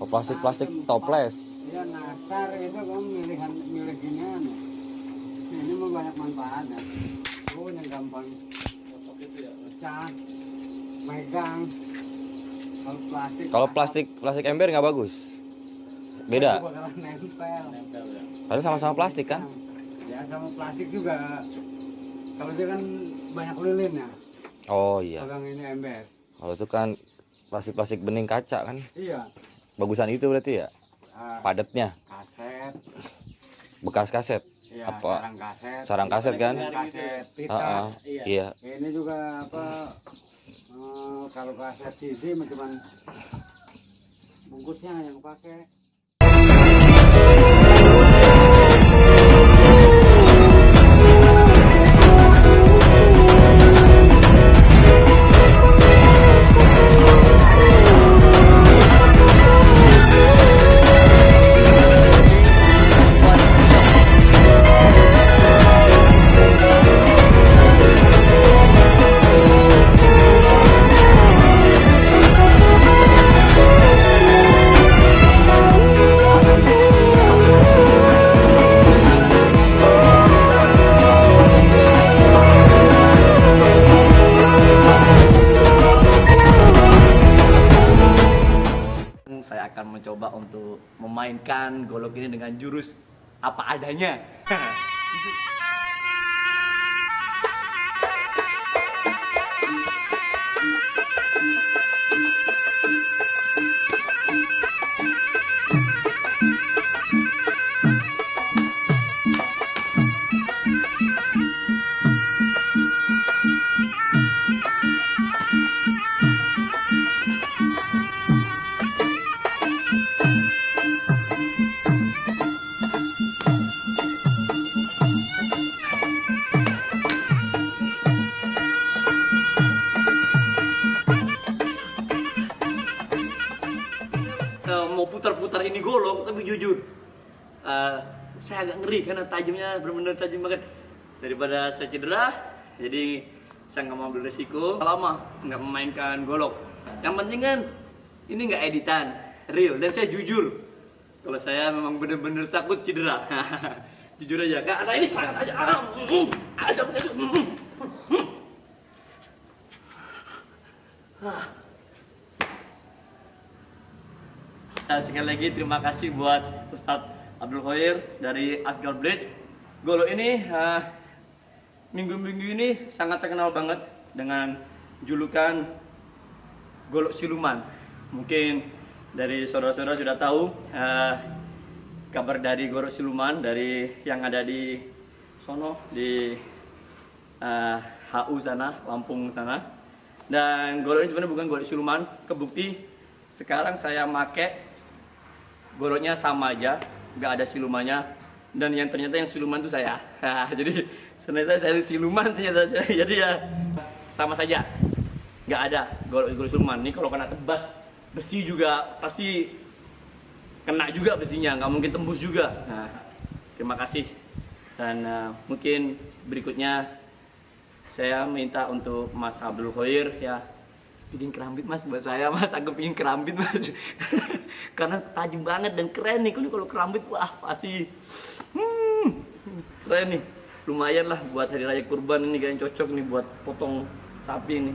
Oh, plastik-plastik toples. Iya nastar itu kamu milihan milik ginian. Ini mah banyak manfaatnya. Oh yang gampang pecah, megang. Kalau plastik. Kalau plastik plastik ember nggak bagus. Beda. Padahal sama-sama plastik kan? Ya sama plastik juga. Kalau dia kan banyak lilin ya. Oh iya. Pegang ini ember. Kalau itu kan plastik-plastik bening kaca kan. Iya. Bagusan itu berarti ya? Ah, Padatnya. kaset. Bekas kaset. Iya, Apa? sarang kaset. Sarang kaset kan? Kaset pita. Ah, ah. Iya. Ini juga apa? eh, kalau kaset CD mah cuman bungkusnya yang pakai. Saya akan mencoba untuk memainkan golok ini dengan jurus apa adanya. putar-putar ini golok tapi jujur eh, saya agak ngeri karena tajamnya benar-benar tajam banget. Daripada saya cedera jadi saya nggak mau ambil resiko. Lama nggak memainkan golok. Yang penting kan ini nggak editan real. Dan saya jujur kalau saya memang benar-benar takut cedera. Jujur aja kak. Saya ini sangat aja ah, mm, Nah, sekali lagi terima kasih buat Ustadz Abdul Khair dari Asgal Blade. Golo ini eh, minggu-minggu ini sangat terkenal banget dengan julukan golok siluman. Mungkin dari saudara-saudara sudah tahu eh, kabar dari golok siluman dari yang ada di sono di eh, HU sana, Lampung sana. Dan golok ini sebenarnya bukan golok siluman, kebukti sekarang saya make goloknya sama aja, nggak ada silumannya. Dan yang ternyata yang siluman itu saya. Jadi ternyata saya siluman ternyata saya. Jadi ya sama saja, nggak ada golok siluman. Ini kalau kena tebas besi juga pasti kena juga besinya, nggak mungkin tembus juga. Nah, terima kasih. Dan eh, mungkin berikutnya saya minta untuk Mas Abdul Khair ya bikin kerambit mas buat saya mas. Aku pingin kerambit mas. Karena tajam banget dan keren nih. Kalau kerambit wah pasti. Hmm, keren nih. Lumayan lah buat hari raya kurban ini kayaknya cocok nih buat potong sapi ini